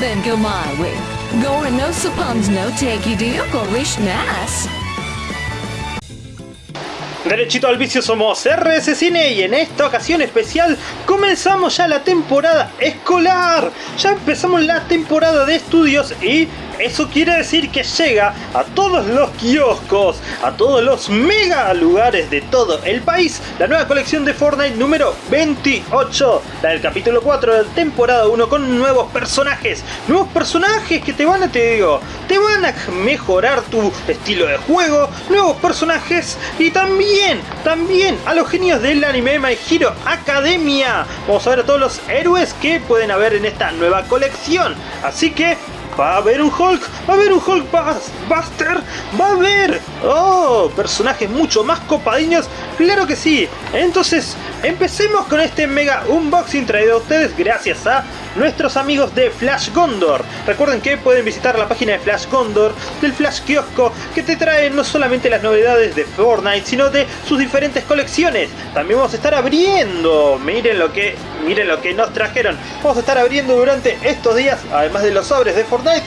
Gore no suppons no take nas. Derechito al vicio somos RS Cine y en esta ocasión especial comenzamos ya la temporada escolar. Ya empezamos la temporada de estudios y eso quiere decir que llega a todos los kioscos, a todos los mega lugares de todo el país, la nueva colección de Fortnite número 28, la del capítulo 4 de la temporada 1 con nuevos personajes, nuevos personajes que te van a, te digo, te van a mejorar tu estilo de juego, nuevos personajes y también, también a los genios del anime My Hero Academia. Vamos a ver a todos los héroes que pueden haber en esta nueva colección. Así que va a haber un Hulk, va a haber un Hulk Buster, va a haber, oh, personajes mucho más copadiños, claro que sí. Entonces, empecemos con este mega unboxing traído a ustedes gracias a nuestros amigos de Flash Gondor. Recuerden que pueden visitar la página de Flash Gondor, del Flash Kiosco, que te trae no solamente las novedades de Fortnite, sino de sus diferentes colecciones. También vamos a estar abriendo, miren lo que, miren lo que nos trajeron. Vamos a estar abriendo durante estos días, además de los sobres de Fortnite,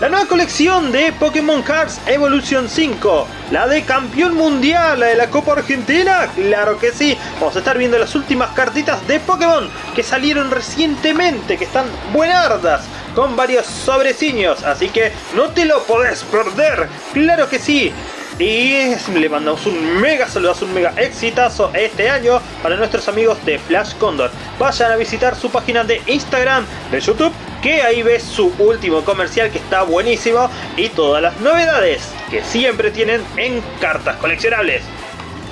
la nueva colección de Pokémon Cards Evolution 5, la de campeón mundial, la de la Copa Argentina, claro que sí. Vamos a estar viendo las últimas cartitas de Pokémon que salieron recientemente, que están buenardas, con varios sobreciños, así que no te lo podés perder, claro que sí. Y le mandamos un mega saludazo, un mega exitazo este año para nuestros amigos de Flash Condor. Vayan a visitar su página de Instagram, de YouTube, que ahí ves su último comercial que está buenísimo y todas las novedades que siempre tienen en cartas coleccionables.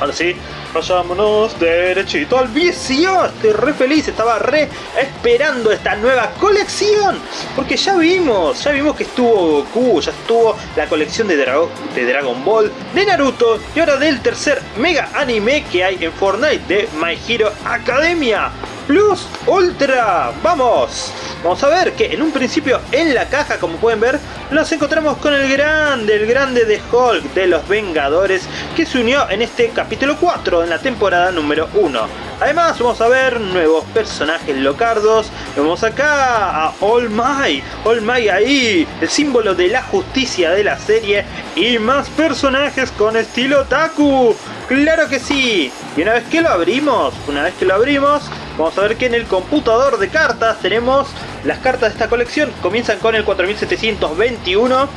Ahora sí, vayámonos derechito al vicio. Estoy re feliz, estaba re esperando esta nueva colección. Porque ya vimos, ya vimos que estuvo Goku, ya estuvo la colección de, de Dragon Ball, de Naruto y ahora del tercer mega anime que hay en Fortnite de My Hero Academia. Plus Ultra, vamos. Vamos a ver que en un principio en la caja, como pueden ver, nos encontramos con el grande, el grande de Hulk de los Vengadores, que se unió en este capítulo 4, en la temporada número 1. Además vamos a ver nuevos personajes locardos, vemos acá a All Might, All Might ahí, el símbolo de la justicia de la serie, y más personajes con estilo Taku. ¡Claro que sí! Y una vez que lo abrimos, una vez que lo abrimos, vamos a ver que en el computador de cartas tenemos las cartas de esta colección. Comienzan con el 4721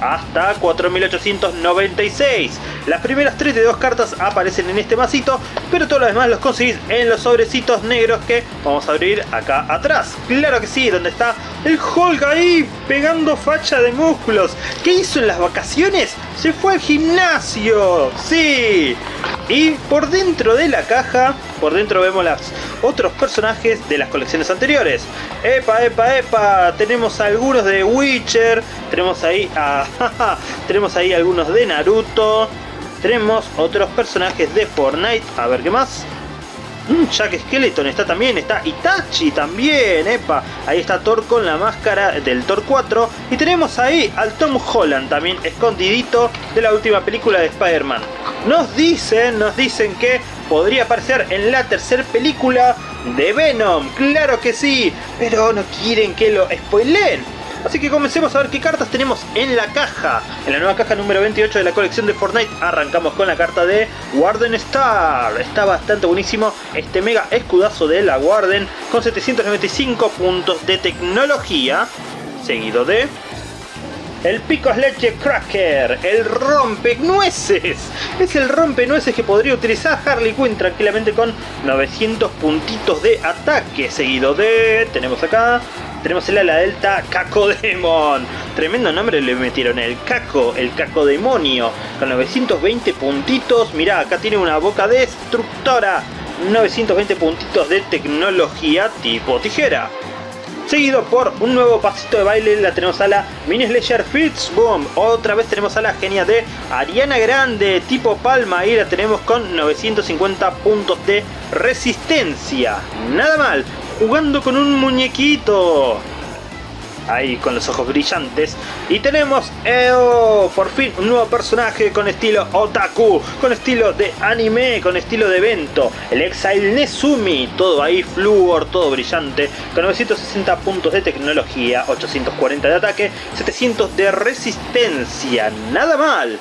hasta 4896. Las primeras 32 cartas aparecen en este masito, pero todos los demás los conseguís en los sobrecitos negros que vamos a abrir acá atrás. Claro que sí, donde está el Hulk ahí pegando facha de músculos. ¿Qué hizo en las vacaciones? Se fue al gimnasio. Sí. Y por dentro de la caja, por dentro vemos los otros personajes de las colecciones anteriores. Epa, epa, epa, tenemos algunos de Witcher, tenemos ahí a, tenemos ahí algunos de Naruto, tenemos otros personajes de Fortnite, a ver qué más. Mm, Jack Skeleton está también, está Itachi también, epa. Ahí está Thor con la máscara del Thor 4. Y tenemos ahí al Tom Holland también escondidito de la última película de Spider-Man. Nos dicen, nos dicen que podría aparecer en la tercera película de Venom. Claro que sí, pero no quieren que lo spoileen. Así que comencemos a ver qué cartas tenemos en la caja. En la nueva caja número 28 de la colección de Fortnite arrancamos con la carta de Warden Star. Está bastante buenísimo este mega escudazo de la Warden con 795 puntos de tecnología. Seguido de el Picos Leche Cracker, el rompe nueces. Es el rompe nueces que podría utilizar Harley Quinn tranquilamente con 900 puntitos de ataque. Seguido de, tenemos acá, tenemos el ala delta Cacodemon. Tremendo nombre le metieron, el Caco, el Cacodemonio. Con 920 puntitos. Mirá, acá tiene una boca destructora. 920 puntitos de tecnología tipo tijera. Seguido por un nuevo pasito de baile, la tenemos a la Mini Slasher Fitzboom. Otra vez tenemos a la genia de Ariana Grande, tipo palma. Y la tenemos con 950 puntos de resistencia. Nada mal jugando con un muñequito. ahí con los ojos brillantes. Y tenemos, oh, por fin, un nuevo personaje con estilo otaku, con estilo de anime, con estilo de evento. El Exile Nezumi, todo ahí fluor, todo brillante, con 960 puntos de tecnología, 840 de ataque, 700 de resistencia, nada mal.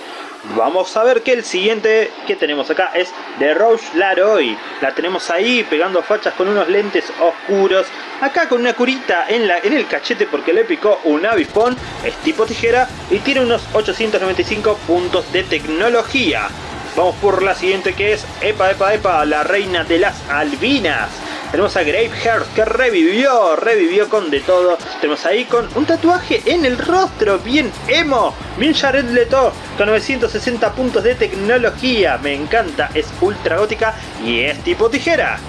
Vamos a ver que el siguiente que tenemos acá es de Roche Laroy. La tenemos ahí pegando fachas con unos lentes oscuros. Acá con una curita en, la, en el cachete porque le picó un avispón. Es tipo tijera y tiene unos 895 puntos de tecnología. Vamos por la siguiente que es Epa Epa Epa, la reina de las albinas. Tenemos a Graveheart que revivió, revivió con de todo. Tenemos ahí con un tatuaje en el rostro, bien emo. Bien Jared Leto con 960 puntos de tecnología. Me encanta, es ultra gótica y es tipo tijera.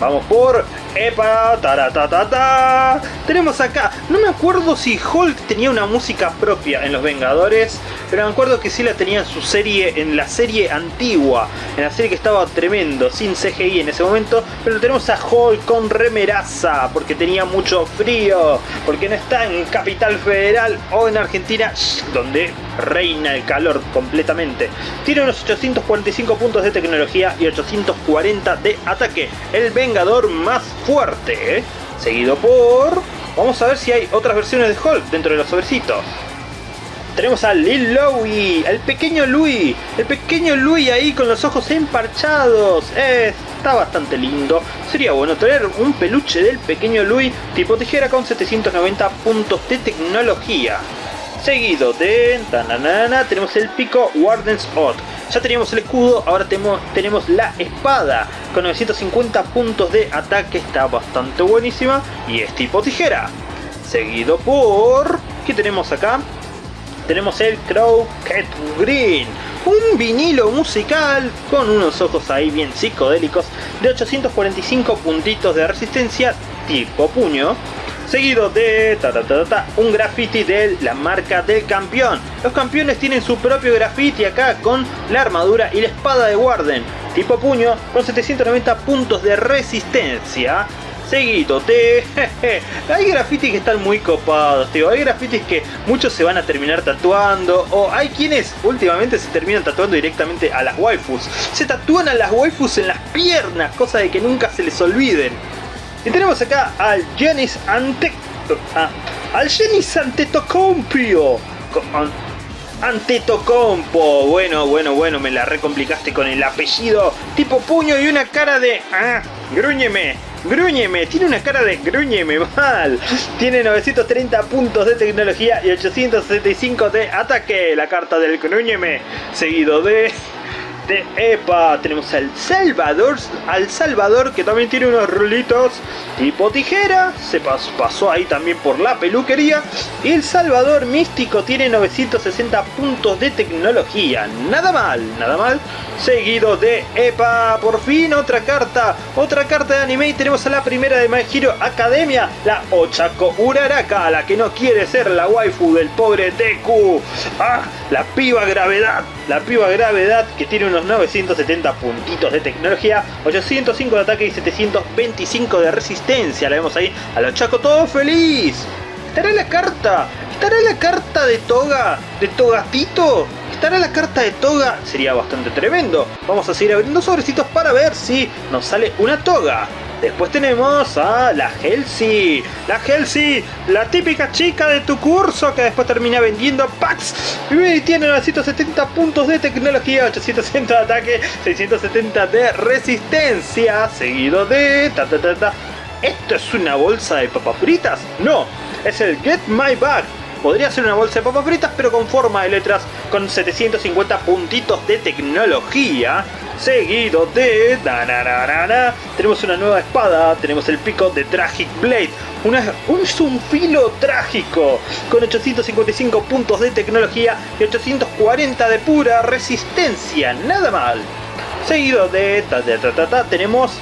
Vamos por ¡Epa! ¡Taratatata! Tenemos acá, no me acuerdo si Hulk tenía una música propia en Los Vengadores, pero me acuerdo que sí la tenía en su serie, en la serie antigua, en la serie que estaba tremendo, sin CGI en ese momento, pero tenemos a Hulk con remeraza, porque tenía mucho frío, porque no está en Capital Federal o en Argentina, donde reina el calor completamente. Tiene unos 845 puntos de tecnología y 840 de ataque. El Vengador más fuerte. ¿eh? Seguido por... Vamos a ver si hay otras versiones de Hulk dentro de los sobrecitos. Tenemos a Lil Louie, el pequeño Louis, el pequeño Louis ahí con los ojos emparchados. Eh, está bastante lindo. Sería bueno tener un peluche del pequeño Louis tipo tijera con 790 puntos de tecnología. Seguido de... Tananana, tenemos el pico Warden's Odd. Ya teníamos el escudo, ahora tenemos, tenemos la espada. Con 950 puntos de ataque, está bastante buenísima. Y es tipo tijera. Seguido por... ¿Qué tenemos acá? Tenemos el Crow Cat Green. Un vinilo musical con unos ojos ahí bien psicodélicos de 845 puntitos de resistencia tipo puño seguido de un graffiti de la marca del campeón. Los campeones tienen su propio graffiti acá con la armadura y la espada de Warden, tipo puño, con 790 puntos de resistencia. Seguido de... hay grafitis que están muy copados, tío. Hay grafitis que muchos se van a terminar tatuando. O hay quienes últimamente se terminan tatuando directamente a las waifus. Se tatúan a las waifus en las piernas, cosa de que nunca se les olviden. Y tenemos acá al Genis Ante... Ah, al Genis Antetokounmpo. Antetokounmpo. Bueno, bueno, bueno, me la recomplicaste con el apellido. Tipo puño y una cara de... Ah, grúñeme. Grúñeme, tiene una cara de grúñeme mal. Tiene 930 puntos de tecnología y 865 de ataque. La carta del grúñeme. Seguido de de EPA. Tenemos al Salvador, al Salvador que también tiene unos rulitos tipo tijera. Se pasó ahí también por la peluquería. Y el Salvador místico tiene 960 puntos de tecnología. Nada mal, nada mal. Seguido de EPA. Por fin otra carta. Otra carta de anime. Y tenemos a la primera de My Hero Academia. La Ochako Uraraka. La que no quiere ser la waifu del pobre Deku. Ah, la piba gravedad. La piba gravedad que tiene unos 970 puntitos de tecnología, 805 de ataque y 725 de resistencia. La vemos ahí a los Chaco todo feliz. ¿Estará la carta? ¿Estará la carta de Toga? ¿De Togatito? ¿Estará la carta de Toga? Sería bastante tremendo. Vamos a seguir abriendo sobrecitos para ver si nos sale una Toga. Después tenemos a la Helsi. La Helsi, la típica chica de tu curso que después termina vendiendo packs. Y tiene 970 puntos de tecnología, 860 de ataque, 670 de resistencia. Seguido de... Ta, ta, ta, ta. ¿Esto es una bolsa de papas fritas? No, es el Get My Bag. Podría ser una bolsa de papas fritas, pero con forma de letras, con 750 puntitos de tecnología seguido de... Tenemos una nueva espada, tenemos el pico de Tragic Blade, una, un, filo trágico con 855 puntos de tecnología y 840 de pura resistencia, nada mal. Seguido de... tenemos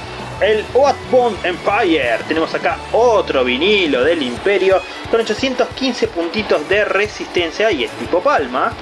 el Bond Empire. Tenemos acá otro vinilo del Imperio con 815 puntitos de resistencia y es tipo palma.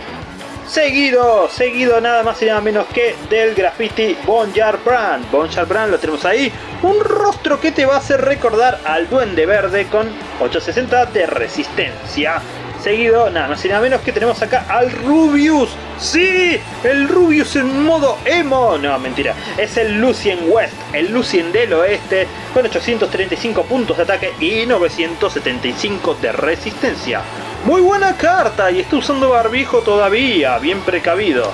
Seguido, seguido nada más y nada menos que del graffiti Bonjar Brand. Bonjar Brand lo tenemos ahí. Un rostro que te va a hacer recordar al Duende Verde con 860 de resistencia. Seguido, nada más y nada menos que tenemos acá al Rubius. ¡Sí! El Rubius en modo emo. No, mentira. Es el Lucien West, el Lucien del oeste, con 835 puntos de ataque y 975 de resistencia. Muy buena carta y está usando barbijo todavía, bien precavido.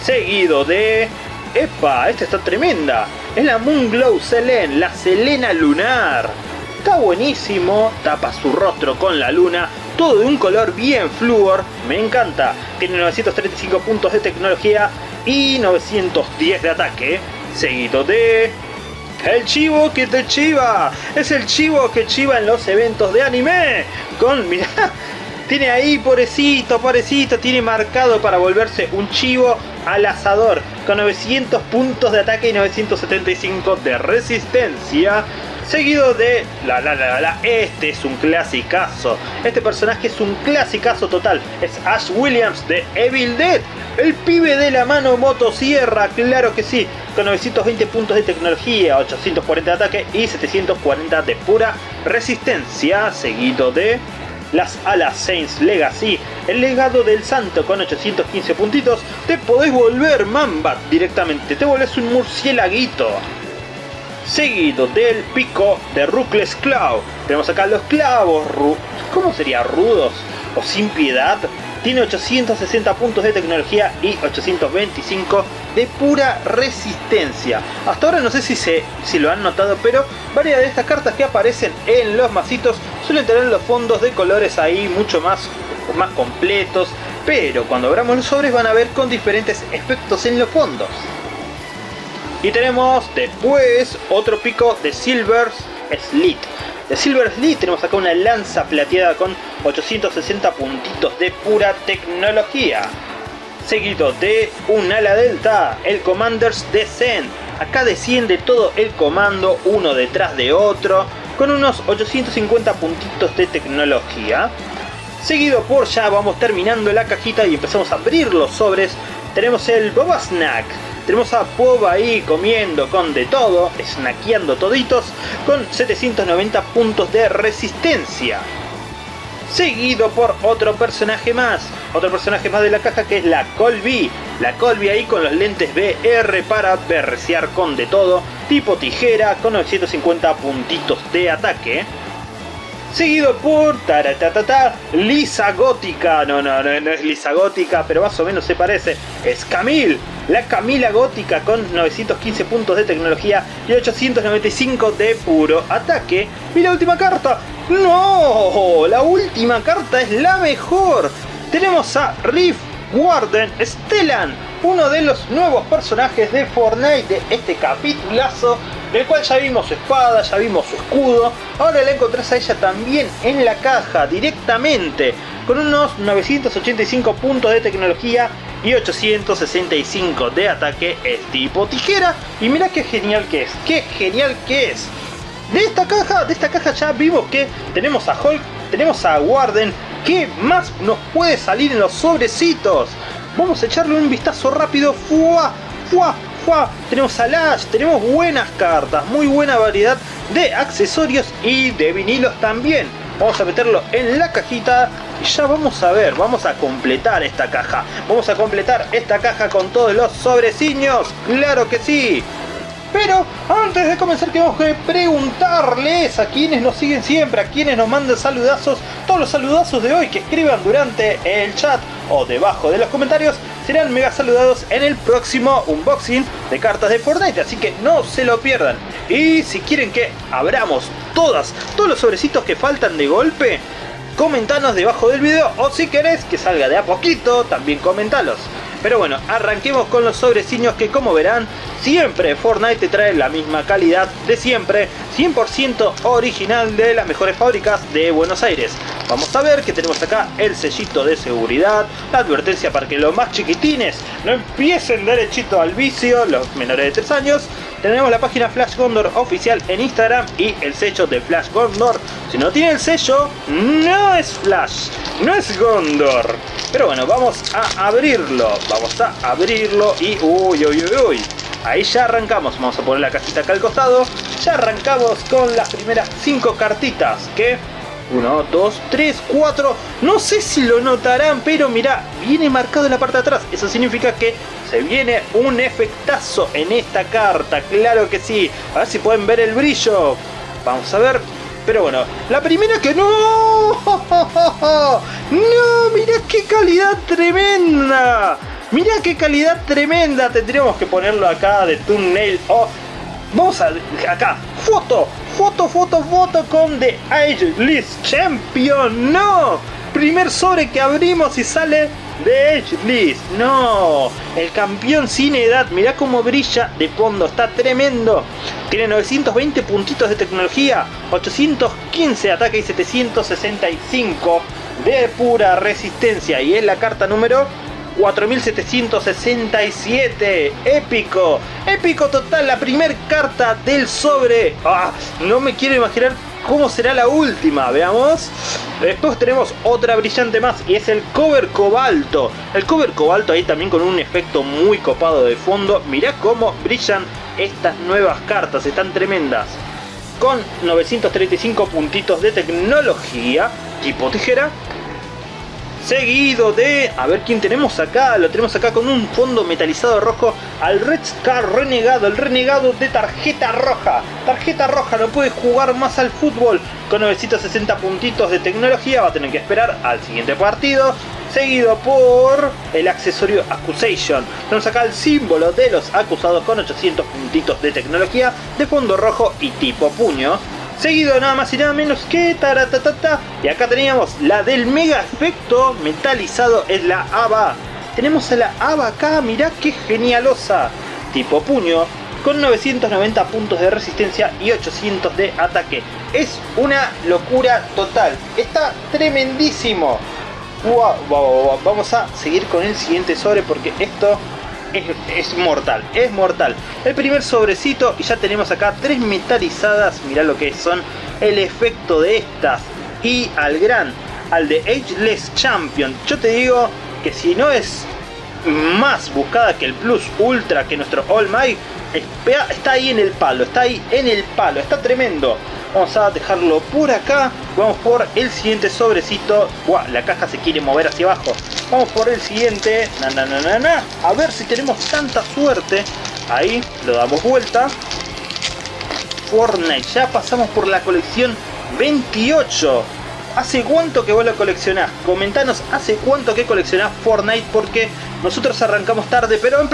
Seguido de... ¡Epa! Esta está tremenda. Es la Moonglow Selene, la Selena Lunar. Está buenísimo, tapa su rostro con la luna, todo de un color bien fluor, me encanta. Tiene 935 puntos de tecnología y 910 de ataque. Seguido de... El chivo que te chiva. Es el chivo que chiva en los eventos de anime. Con, mirá, tiene ahí, pobrecito, pobrecito, tiene marcado para volverse un chivo al asador. Con 900 puntos de ataque y 975 de resistencia. Seguido de la la la la, este es un clasicazo. Este personaje es un clasicazo total. Es Ash Williams de Evil Dead. El pibe de la mano motosierra, claro que sí. Con 920 puntos de tecnología, 840 de ataque y 740 de pura resistencia. Seguido de las alas Saints Legacy, el legado del santo con 815 puntitos, te podés volver Mamba directamente, te volvés un murciélaguito. Seguido del pico de Ruthless Claw. Tenemos acá los clavos, ¿cómo sería? Rudos o sin piedad. Tiene 860 puntos de tecnología y 825 de pura resistencia. Hasta ahora no sé si, se, si lo han notado, pero varias de estas cartas que aparecen en los masitos suelen tener los fondos de colores ahí mucho más, más completos. Pero cuando abramos los sobres van a ver con diferentes efectos en los fondos. Y tenemos después otro pico de Silver Slit. De Silver Slit tenemos acá una lanza plateada con 860 puntitos de pura tecnología. Seguido de un ala delta, el Commander's Descent. Acá desciende todo el comando uno detrás de otro con unos 850 puntitos de tecnología. Seguido por ya vamos terminando la cajita y empezamos a abrir los sobres. Tenemos el Boba Snack tenemos a Pob ahí comiendo con de todo, snackeando toditos, con 790 puntos de resistencia. Seguido por otro personaje más, otro personaje más de la caja que es la Colby. La Colby ahí con los lentes VR para berresear con de todo, tipo tijera con 950 puntitos de ataque seguido por taratatata, Lisa Gótica. No, no, no, no es Lisa Gótica, pero más o menos se parece. Es Camille, la Camila Gótica con 915 puntos de tecnología y 895 de puro ataque. Y la última carta. ¡No! La última carta es la mejor. Tenemos a Riff Warden Stellan, uno de los nuevos personajes de Fortnite de este capitulazo del cual ya vimos su espada, ya vimos su escudo, ahora la encontrás a ella también en la caja directamente, con unos 985 puntos de tecnología y 865 de ataque, es tipo tijera, y mira qué genial que es, qué genial que es. De esta caja, de esta caja ya vimos que tenemos a Hulk, tenemos a Warden, ¿qué más nos puede salir en los sobrecitos? Vamos a echarle un vistazo rápido, ¡fua! ¡fua! Tenemos a Lash, tenemos buenas cartas, muy buena variedad de accesorios y de vinilos también. Vamos a meterlo en la cajita y ya vamos a ver, vamos a completar esta caja. Vamos a completar esta caja con todos los sobreciños, claro que sí. Pero antes de comenzar tenemos que preguntarles a quienes nos siguen siempre, a quienes nos mandan saludazos, todos los saludazos de hoy que escriban durante el chat o debajo de los comentarios serán mega saludados en el próximo unboxing de cartas de Fortnite, así que no se lo pierdan. Y si quieren que abramos todas, todos los sobrecitos que faltan de golpe, comentanos debajo del video o si querés que salga de a poquito, también comentalos. Pero bueno, arranquemos con los sobreciños que como verán, siempre Fortnite te trae la misma calidad de siempre, 100% original de las mejores fábricas de Buenos Aires. Vamos a ver que tenemos acá el sellito de seguridad, la advertencia para que los más chiquitines no empiecen derechito al vicio, los menores de 3 años. Tenemos la página Flash Gondor oficial en Instagram y el sello de Flash Gondor. Si no tiene el sello, no es Flash. no es Gondor. Pero bueno, vamos a abrirlo. Vamos a abrirlo y... Uy, uy, uy, uy. Ahí ya arrancamos. Vamos a poner la cajita acá al costado. Ya arrancamos con las primeras 5 cartitas. Que 1, 2, 3, 4. No sé si lo notarán, pero mira, viene marcado en la parte de atrás. Eso significa que se viene un efectazo en esta carta. Claro que sí. A ver si pueden ver el brillo. Vamos a ver. Pero bueno, la primera que no. No, mira qué calidad tremenda. Mira qué calidad tremenda. Tendríamos que ponerlo acá de thumbnail. Oh, vamos a acá. Foto, foto, foto, foto con The Age List Champion. No. Primer sobre que abrimos y sale The Age List. No. El campeón sin edad. Mirá cómo brilla de fondo. Está tremendo. Tiene 920 puntitos de tecnología. 815 de ataque y 765 de pura resistencia. Y es la carta número 4767. Épico. Épico total. La primer carta del sobre. Ah, no me quiero imaginar cómo será la última. Veamos. Después tenemos otra brillante más. Y es el cover cobalto. El cover cobalto ahí también con un efecto muy copado de fondo. Mirá cómo brillan estas nuevas cartas. Están tremendas. Con 935 puntitos de tecnología. Tipo tijera seguido de... A ver quién tenemos acá. Lo tenemos acá con un fondo metalizado rojo al Red Scar Renegado. El renegado de tarjeta roja. Tarjeta roja, no puede jugar más al fútbol. Con 960 puntitos de tecnología va a tener que esperar al siguiente partido. Seguido por el accesorio Accusation. Tenemos acá el símbolo de los acusados con 800 puntitos de tecnología de fondo rojo y tipo puño seguido nada más y nada menos que taratatata. Y acá teníamos la del mega efecto metalizado, es la ABA. Tenemos a la ABA acá, mirá qué genialosa. Tipo puño, con 990 puntos de resistencia y 800 de ataque. Es una locura total. Está tremendísimo. Wow, Vamos a seguir con el siguiente sobre porque esto es, mortal, es mortal. El primer sobrecito y ya tenemos acá tres metalizadas, mirá lo que son el efecto de estas. Y al gran, al de Ageless Champion, yo te digo que si no es más buscada que el Plus Ultra, que nuestro All Might, está ahí en el palo, está ahí en el palo, está tremendo. Vamos a dejarlo por acá. Vamos por el siguiente sobrecito. Buah, la caja se quiere mover hacia abajo. Vamos por el siguiente. Na, na, na, na, A ver si tenemos tanta suerte. Ahí, lo damos vuelta. Fortnite. Ya pasamos por la colección 28. ¿Hace cuánto que vos lo coleccionás? Comentanos hace cuánto que coleccionás Fortnite porque nosotros arrancamos tarde, pero en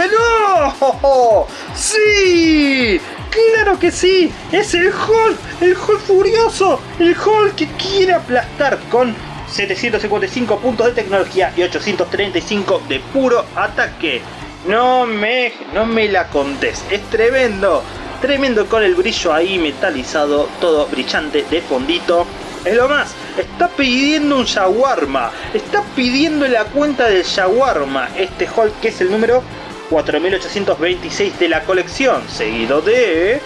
¡Oh, ¡Sí! ¡Claro que sí! ¡Es el Hulk! ¡El Hulk furioso! ¡El Hulk que quiere aplastar con 755 puntos de tecnología y 835 de puro ataque! No me, no me la contés, es tremendo, tremendo con el brillo ahí metalizado, todo brillante de fondito. Es lo más, está pidiendo un shawarma, está pidiendo la cuenta del shawarma, este Hulk que es el número 4826 de la colección, seguido de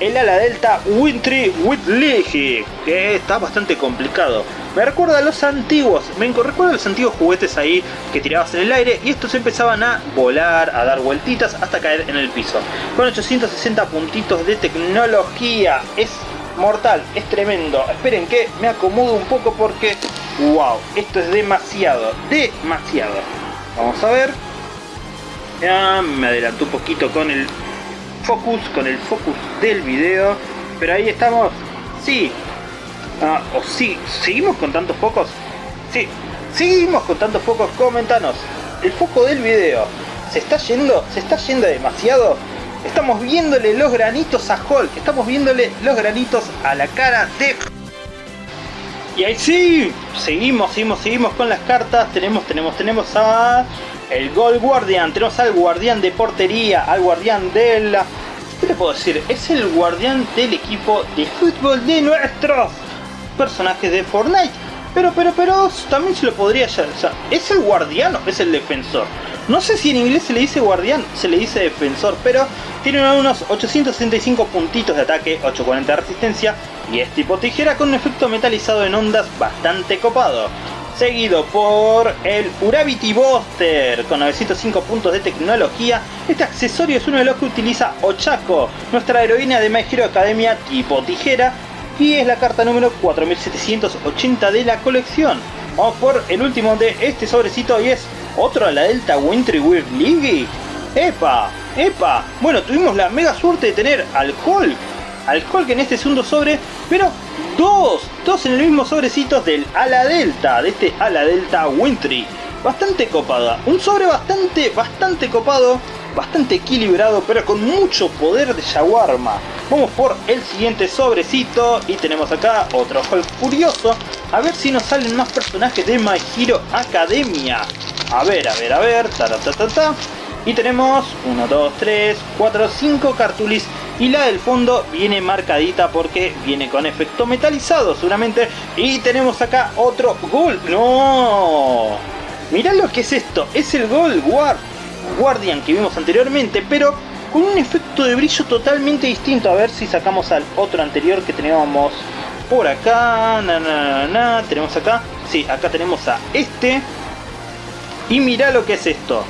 el ala delta Wintry Whitley, que está bastante complicado. Me recuerda a los antiguos, me recuerda a los antiguos juguetes ahí que tirabas en el aire y estos empezaban a volar, a dar vueltitas hasta caer en el piso. Con 860 puntitos de tecnología, es mortal, es tremendo. Esperen que me acomodo un poco porque, wow, esto es demasiado, demasiado. Vamos a ver, ya me adelantó un poquito con el focus, con el focus del video. Pero ahí estamos. Sí. Ah, o sí. ¿Seguimos con tantos focos? Sí. Seguimos con tantos focos. Comentanos. El foco del video. ¿Se está yendo? ¿Se está yendo demasiado? Estamos viéndole los granitos a Hulk. Estamos viéndole los granitos a la cara de... Y ahí sí. Seguimos, seguimos, seguimos con las cartas. Tenemos, tenemos, tenemos a el Gold Guardian, tenemos al guardián de portería, al guardián de la... ¿Qué te puedo decir? Es el guardián del equipo de fútbol de nuestros personajes de Fortnite. Pero, pero, pero, también se lo podría... Sea, ¿es el guardián o es el defensor? No sé si en inglés se le dice guardián, se le dice defensor, pero tiene unos 865 puntitos de ataque, 840 de resistencia y es tipo tijera con un efecto metalizado en ondas bastante copado seguido por el Urabity Buster con 905 puntos de tecnología. Este accesorio es uno de los que utiliza Ochako, nuestra heroína de My Hero Academia tipo tijera, y es la carta número 4780 de la colección. Vamos por el último de este sobrecito y es otro a la Delta Wintry Weird League. ¡Epa! ¡Epa! Bueno, tuvimos la mega suerte de tener al Hulk. Al Hulk en este segundo sobre, pero dos, dos en el mismo sobrecito del ala delta, de este ala delta wintry. Bastante copada, un sobre bastante, bastante copado, bastante equilibrado, pero con mucho poder de Jaguarma. Vamos por el siguiente sobrecito y tenemos acá otro Hulk curioso. A ver si nos salen más personajes de My Hero Academia. A ver, a ver, a ver, ta ta ta ta. Y tenemos 1, 2, 3, 4, 5 cartulis y la del fondo viene marcadita porque viene con efecto metalizado seguramente. Y tenemos acá otro Gold. ¡No! Mirá lo que es esto. Es el Gold Guardian que vimos anteriormente, pero con un efecto de brillo totalmente distinto. A ver si sacamos al otro anterior que teníamos por acá. Na, na, na, Tenemos acá. Sí, acá tenemos a este. Y mirá lo que es esto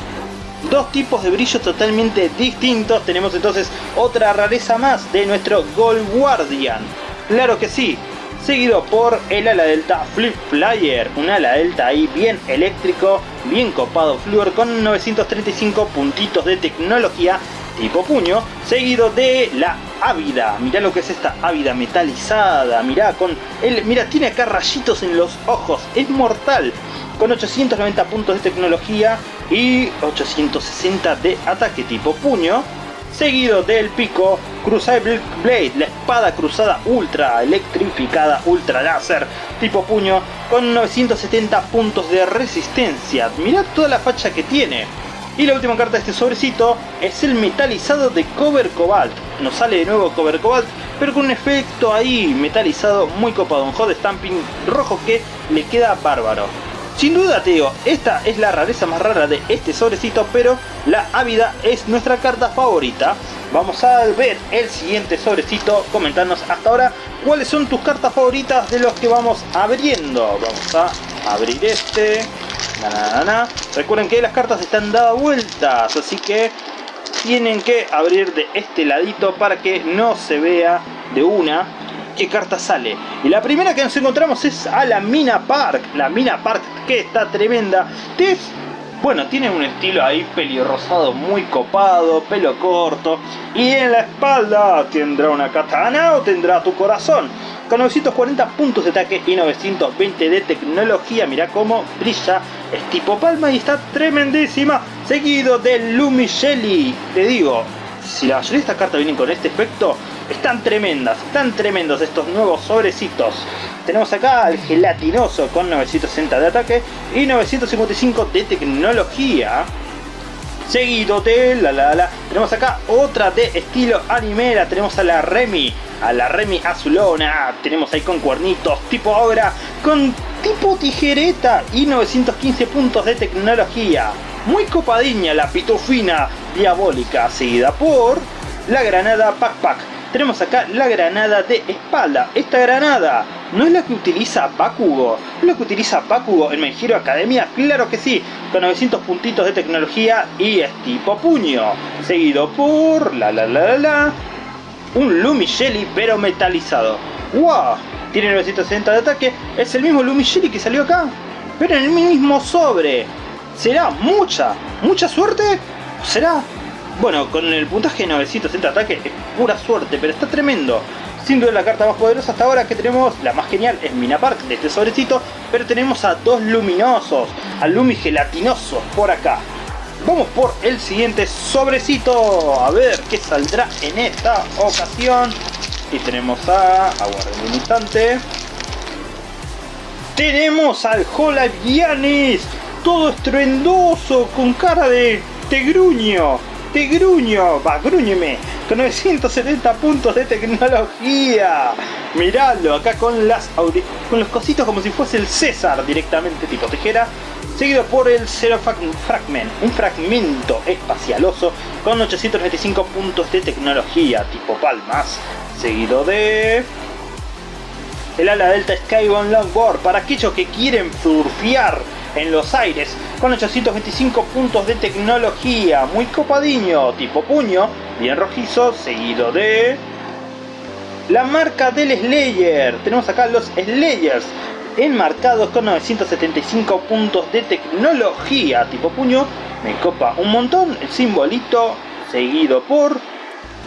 dos tipos de brillo totalmente distintos. Tenemos entonces otra rareza más de nuestro Gold Guardian. Claro que sí, seguido por el ala delta Flip Flyer, un ala delta ahí bien eléctrico, bien copado fluor con 935 puntitos de tecnología tipo puño, seguido de la Ávida. Mirá lo que es esta Ávida metalizada, mirá con el, mira tiene acá rayitos en los ojos, es mortal con 890 puntos de tecnología y 860 de ataque tipo puño, seguido del pico Crucible Blade, la espada cruzada ultra electrificada ultra láser tipo puño con 970 puntos de resistencia. Mirad toda la facha que tiene. Y la última carta de este sobrecito es el metalizado de Cover Cobalt. Nos sale de nuevo Cover Cobalt, pero con un efecto ahí metalizado muy copado. Un hot stamping rojo que le queda bárbaro. Sin duda te digo, esta es la rareza más rara de este sobrecito, pero la Ávida es nuestra carta favorita. Vamos a ver el siguiente sobrecito, comentarnos hasta ahora cuáles son tus cartas favoritas de los que vamos abriendo. Vamos a abrir este. Recuerden que las cartas están dadas vueltas, así que tienen que abrir de este ladito para que no se vea de una qué carta sale. Y la primera que nos encontramos es a la Mina Park. La Mina Park que está tremenda. Es, bueno, tiene un estilo ahí pelirrosado muy copado, pelo corto. Y en la espalda tendrá una katana o tendrá tu corazón. Con 940 puntos de ataque y 920 de tecnología. Mira cómo brilla. Es tipo palma y está tremendísima. Seguido de Lumi Shelly. Te digo, si la mayoría de estas cartas vienen con este efecto, están tremendas, están tremendos estos nuevos sobrecitos. Tenemos acá el gelatinoso con 960 de ataque y 955 de tecnología. Seguido de la. Tenemos acá otra de estilo anime. La tenemos a la Remy. A la Remy azulona. Tenemos ahí con cuernitos tipo obra. Con tipo tijereta y 915 puntos de tecnología. Muy copadiña la pitufina diabólica. Seguida por la granada Pack Pack tenemos acá la granada de espalda. Esta granada no es la que utiliza Bakugo. ¿Es la que utiliza Bakugo en My Hero Academia? Claro que sí, con 900 puntitos de tecnología y es tipo puño. Seguido por la la la la la. Un Lumi Shelly pero metalizado. ¡Wow! Tiene 960 de ataque. Es el mismo Lumi Shelly que salió acá. Pero en el mismo sobre. ¿Será mucha? ¿Mucha suerte? ¿Será bueno, con el puntaje de 960 ataque es pura suerte, pero está tremendo. Sin duda la carta más poderosa hasta ahora que tenemos, la más genial, es Mina Park de este sobrecito, pero tenemos a dos luminosos, al Lumi gelatinoso por acá. Vamos por el siguiente sobrecito, a ver qué saldrá en esta ocasión. Y tenemos a... aguarden un instante. Tenemos al Giannis, todo estruendoso, con cara de tegruño te gruño, va, gruñeme, con 970 puntos de tecnología. Miralo, acá con las con los cositos como si fuese el César directamente tipo tijera. Seguido por el Zero Fragment, un fragmento espacialoso con 895 puntos de tecnología tipo palmas. Seguido de el ala delta Skybound Longboard para aquellos que quieren surfear en los aires con 825 puntos de tecnología, muy copadiño, tipo puño, bien rojizo, seguido de la marca del Slayer. Tenemos acá los Slayers enmarcados con 975 puntos de tecnología tipo puño. Me copa un montón el simbolito seguido por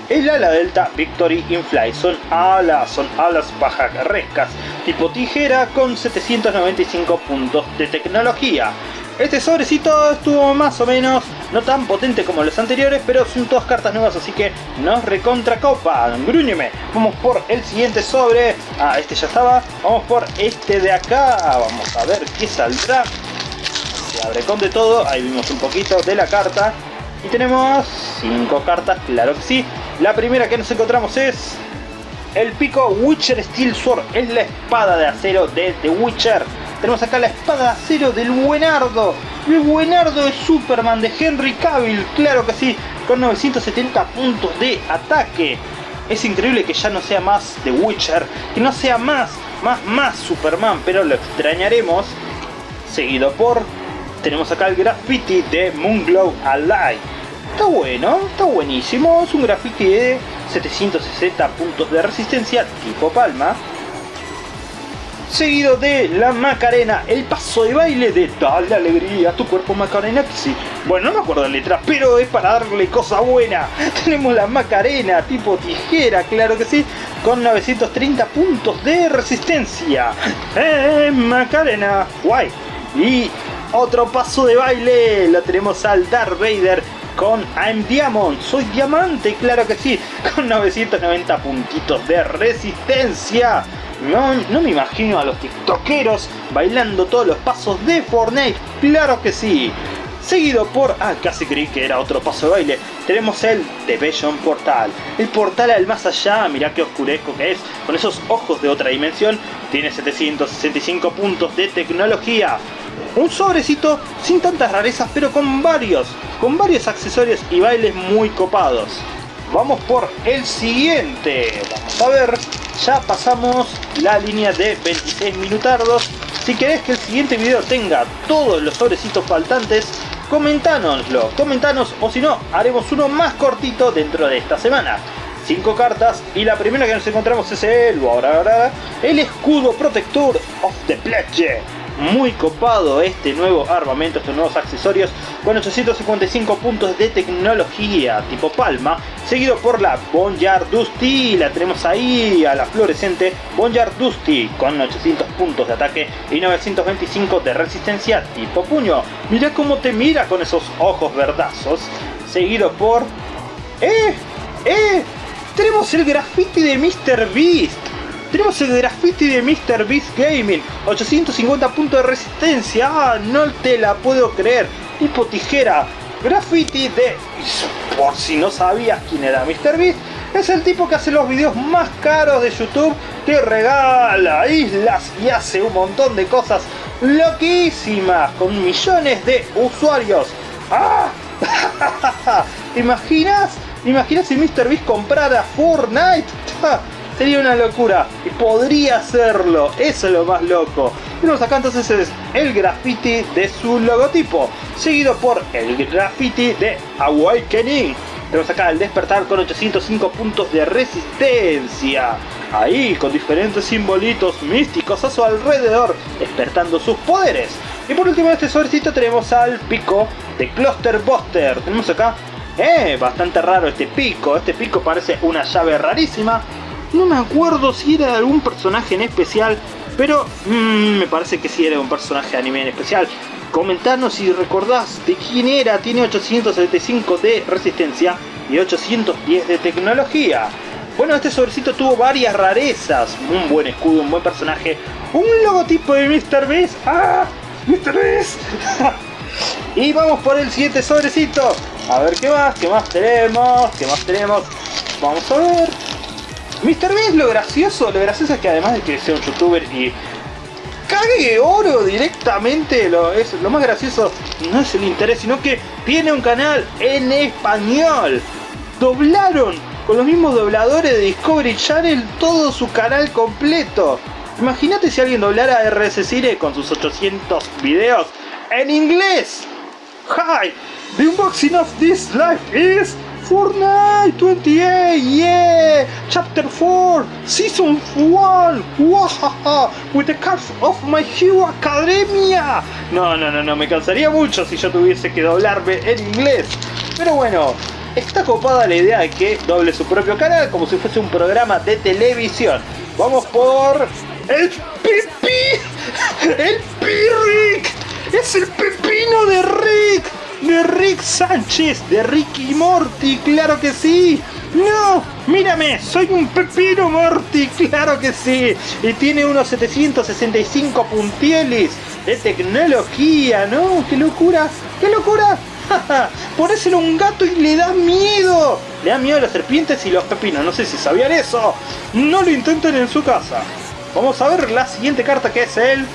el ala delta Victory Infly. Son alas, son alas pajarrescas tipo tijera con 795 puntos de tecnología. Este sobrecito estuvo más o menos, no tan potente como los anteriores, pero son todas cartas nuevas, así que nos recontra copa. Grúñeme. Vamos por el siguiente sobre. Ah, este ya estaba. Vamos por este de acá. Vamos a ver qué saldrá. Se abre con de todo. Ahí vimos un poquito de la carta. Y tenemos cinco cartas, claro que sí. La primera que nos encontramos es el pico Witcher Steel Sword. Es la espada de acero de The Witcher. Tenemos acá la espada de acero del buenardo. El buenardo de Superman de Henry Cavill. Claro que sí. Con 970 puntos de ataque. Es increíble que ya no sea más The Witcher. Que no sea más, más, más Superman. Pero lo extrañaremos. Seguido por... Tenemos acá el graffiti de Moonglow Alive. Está bueno, está buenísimo. Es un graffiti de 760 puntos de resistencia tipo palma seguido de la Macarena, el paso de baile de Dale alegría tu cuerpo Macarena, que sí, bueno, no me acuerdo la letra, pero es para darle cosa buena. Tenemos la Macarena, tipo tijera, claro que sí, con 930 puntos de resistencia. ¡Eh, Macarena! ¡Guay! Y otro paso de baile, lo tenemos al Darth Vader con I'm Diamond, soy diamante, claro que sí, con 990 puntitos de resistencia. No, me imagino a los tiktokeros bailando todos los pasos de Fortnite, claro que sí. Seguido por, ah, casi creí que era otro paso de baile, tenemos el The Vision Portal. El portal al más allá, mirá qué oscurezco que es, con esos ojos de otra dimensión, tiene 765 puntos de tecnología. Un sobrecito sin tantas rarezas, pero con varios, con varios accesorios y bailes muy copados. Vamos por el siguiente, vamos a ver ya pasamos la línea de 26 minutardos. Si querés que el siguiente video tenga todos los sobrecitos faltantes, comentanoslo, comentanos o si no, haremos uno más cortito dentro de esta semana. 5 cartas y la primera que nos encontramos es el, el escudo protector of the pledge muy copado este nuevo armamento, estos nuevos accesorios con 855 puntos de tecnología tipo palma, seguido por la Boneyard Dusty, la tenemos ahí a la fluorescente Boneyard Dusty con 800 puntos de ataque y 925 de resistencia tipo puño. Mira cómo te mira con esos ojos verdazos, seguido por... ¡Eh! ¡Eh! Tenemos el graffiti de Mr. Beast tenemos el graffiti de Mr. Beast Gaming, 850 puntos de resistencia, ah, no te la puedo creer, tipo tijera, graffiti de... Por si no sabías quién era Mr. Beast, es el tipo que hace los videos más caros de YouTube, que regala islas y hace un montón de cosas loquísimas con millones de usuarios. ¡Ah! ¿Te imaginas? imaginas si Mr. Beast comprara Fortnite? Sería una locura. Y podría hacerlo. Eso es lo más loco. Tenemos acá entonces es el graffiti de su logotipo. Seguido por el graffiti de Awakening. Tenemos acá el despertar con 805 puntos de resistencia. Ahí, con diferentes simbolitos místicos a su alrededor, despertando sus poderes. Y por último en este sobrecito tenemos al pico de Cluster Buster. Tenemos acá, eh, bastante raro este pico. Este pico parece una llave rarísima. No me acuerdo si era de algún personaje en especial, pero mm, me parece que sí era un personaje de anime en especial. Comentanos si recordás de quién era, tiene 875 de resistencia y 810 de tecnología. Bueno, este sobrecito tuvo varias rarezas, un buen escudo, un buen personaje, un logotipo de Mr. Beast, ¡ah! ¡Mr. Beast! y vamos por el siguiente sobrecito, a ver qué más, qué más tenemos, qué más tenemos, vamos a ver... Mr. Beast lo gracioso, lo gracioso es que además de que sea un youtuber y cague oro directamente, lo, es, lo más gracioso no es el interés, sino que tiene un canal en español. Doblaron con los mismos dobladores de Discovery Channel todo su canal completo. Imagínate si alguien doblara RS Cire con sus 800 videos en inglés. Hi, the unboxing of this life is Fortnite 28, yeah! Chapter 4, Season 1, wow, with the cards of my Hero Academia. No, no, no, no, me cansaría mucho si yo tuviese que doblarme en inglés. Pero bueno, está copada la idea de que doble su propio canal como si fuese un programa de televisión. Vamos por el Pipi, el Pirrick, es el pepino de Rick de Rick Sánchez, de Ricky Morty, claro que sí. No, mírame, soy un pepino Morty, claro que sí. Y tiene unos 765 puntieles de tecnología, ¿no? ¡Qué locura! ¡Qué locura! Ponéselo un gato y le da miedo. Le da miedo a las serpientes y los pepinos, no sé si sabían eso. No lo intenten en su casa. Vamos a ver la siguiente carta que es el...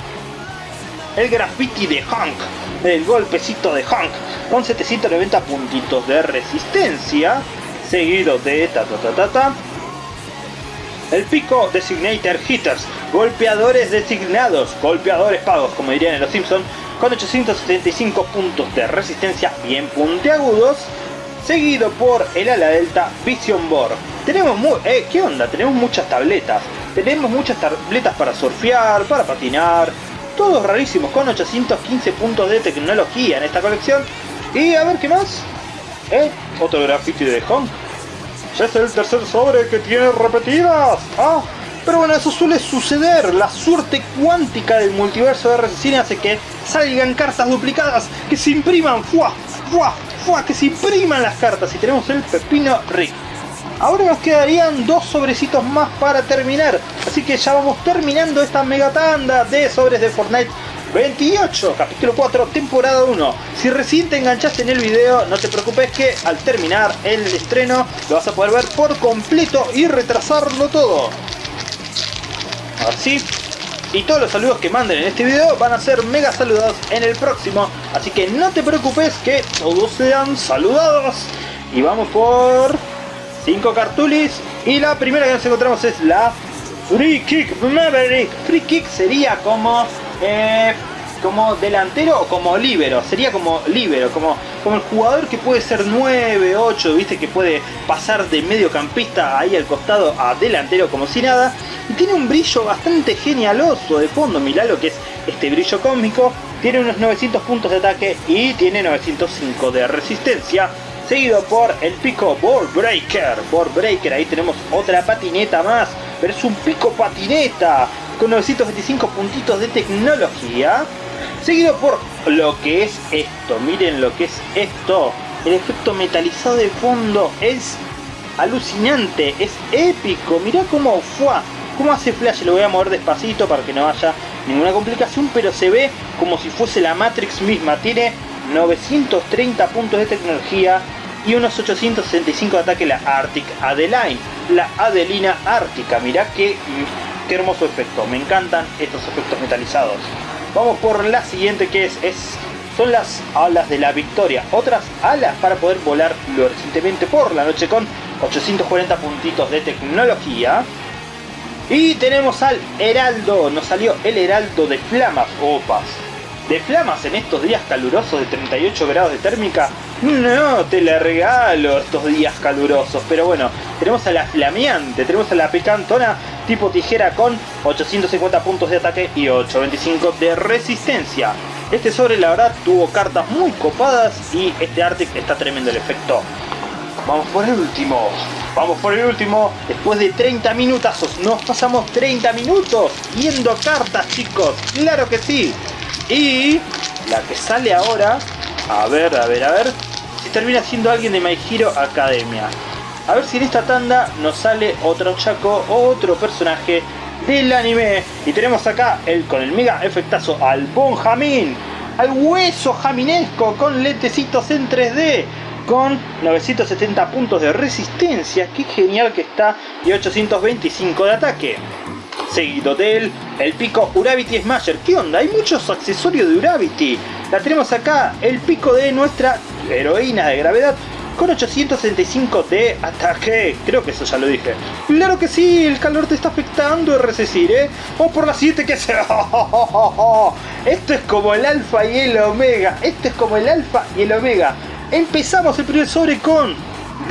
El graffiti de Hank el golpecito de Hank con 790 puntitos de resistencia, seguido de ta ta ta ta ta. El pico Designator Hitters, golpeadores designados, golpeadores pagos, como dirían en los Simpsons, con 875 puntos de resistencia bien puntiagudos, seguido por el ala delta Vision Board. Tenemos eh, ¿qué onda? Tenemos muchas tabletas. Tenemos muchas tabletas para surfear, para patinar, todos rarísimos, con 815 puntos de tecnología en esta colección. Y a ver qué más. ¿Eh? Otro graffiti de Honk. Ya es el tercer sobre que tiene repetidas. Ah, pero bueno, eso suele suceder. La suerte cuántica del multiverso de RC hace que salgan cartas duplicadas, que se impriman. ¡Fua! ¡Fua! ¡Fua! Que se impriman las cartas. Y tenemos el Pepino Rick. Ahora nos quedarían dos sobrecitos más para terminar. Así que ya vamos terminando esta mega tanda de sobres de Fortnite 28, capítulo 4, temporada 1. Si recién te enganchaste en el video, no te preocupes que al terminar el estreno lo vas a poder ver por completo y retrasarlo todo. Así. Y todos los saludos que manden en este video van a ser mega saludados en el próximo. Así que no te preocupes que todos sean saludados. Y vamos por... 5 cartulis. Y la primera que nos encontramos es la Free Kick Maverick. Free Kick sería como... Eh, como delantero o como líbero, sería como líbero, como, como el jugador que puede ser 9, 8, viste que puede pasar de mediocampista ahí al costado a delantero como si nada, y tiene un brillo bastante genialoso de fondo, mirá lo que es este brillo cósmico, tiene unos 900 puntos de ataque y tiene 905 de resistencia, seguido por el pico Board Breaker. Board Breaker, ahí tenemos otra patineta más, pero es un pico patineta con 925 puntitos de tecnología. Seguido por lo que es esto, miren lo que es esto. El efecto metalizado de fondo es alucinante, es épico. Mirá cómo fue, cómo hace flash. Lo voy a mover despacito para que no haya ninguna complicación, pero se ve como si fuese la Matrix misma. Tiene 930 puntos de tecnología y unos 865 de ataque la Arctic Adeline, la Adelina Ártica. Mirá qué, qué hermoso efecto, me encantan estos efectos metalizados. Vamos por la siguiente que es, es son las alas de la victoria. Otras alas para poder volar fluorescentemente por la noche con 840 puntitos de tecnología. Y tenemos al Heraldo, nos salió el Heraldo de Flamas, opas de flamas en estos días calurosos de 38 grados de térmica, no te la regalo estos días calurosos. Pero bueno, tenemos a la flameante, tenemos a la picantona tipo tijera con 850 puntos de ataque y 825 de resistencia. Este sobre la verdad tuvo cartas muy copadas y este Arctic está tremendo el efecto. Vamos por el último. Vamos por el último. Después de 30 minutazos. Nos pasamos 30 minutos viendo cartas, chicos. Claro que sí. Y la que sale ahora, a ver, a ver, a ver, si termina siendo alguien de My Hero Academia. A ver si en esta tanda nos sale otro chaco o otro personaje del anime. Y tenemos acá el con el mega efectazo al Bonjamin, al hueso jaminesco con lentecitos en 3D. Con 970 puntos de resistencia, qué genial que está, y 825 de ataque seguido de él, el pico Uravity Smasher. ¿Qué onda? Hay muchos accesorios de Uravity. La tenemos acá, el pico de nuestra heroína de gravedad, con 875 de ataque. Creo que eso ya lo dije. Claro que sí, el calor te está afectando, RC ¿eh? O por la 7 que se... Esto es como el alfa y el omega. Esto es como el alfa y el omega. Empezamos el primer sobre con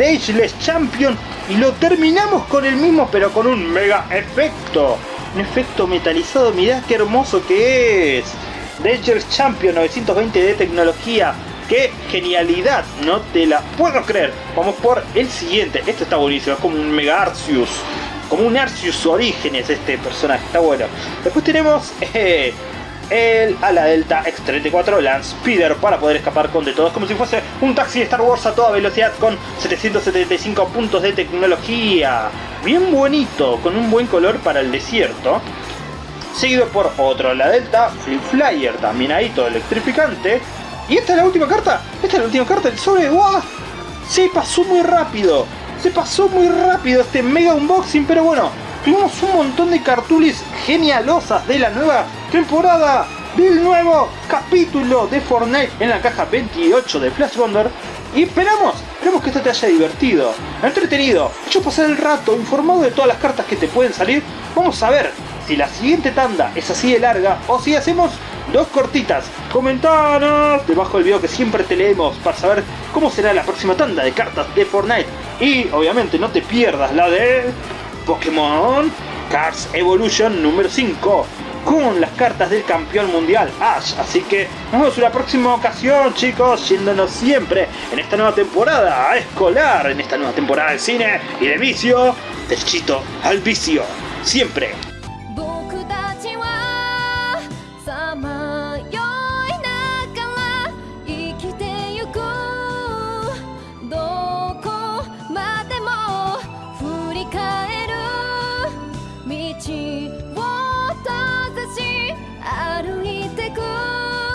Ageless Champion y lo terminamos con el mismo pero con un mega efecto. Un efecto metalizado, mirá qué hermoso que es. Ageless Champion 920 de tecnología. ¡Qué genialidad! No te la puedo creer. Vamos por el siguiente. Este está buenísimo. Es como un Mega Arceus. Como un Arceus Orígenes este personaje. Está bueno. Después tenemos... Eh, el ala delta X-34 Land Speeder para poder escapar con de todos como si fuese un taxi de Star Wars a toda velocidad con 775 puntos de tecnología. Bien bonito, con un buen color para el desierto. Seguido por otro ala delta Flip Flyer, también ahí todo electrificante. Y esta es la última carta, esta es la última carta del sobre. ¡Wow! Se pasó muy rápido, se pasó muy rápido este mega unboxing, pero bueno, tuvimos un montón de cartulis genialosas de la nueva temporada del nuevo capítulo de Fortnite en la caja 28 de Flash Wonder y esperamos, esperamos que esto te haya divertido, entretenido, hecho pasar el rato, informado de todas las cartas que te pueden salir. Vamos a ver si la siguiente tanda es así de larga o si hacemos dos cortitas. Comentanos debajo del video que siempre te leemos para saber cómo será la próxima tanda de cartas de Fortnite. Y obviamente no te pierdas la de Pokémon Cards Evolution número 5 con las cartas del campeón mundial Ash. Así que nos vemos en la próxima ocasión, chicos, yéndonos siempre en esta nueva temporada escolar, en esta nueva temporada de cine y de vicio, del chito al vicio. Siempre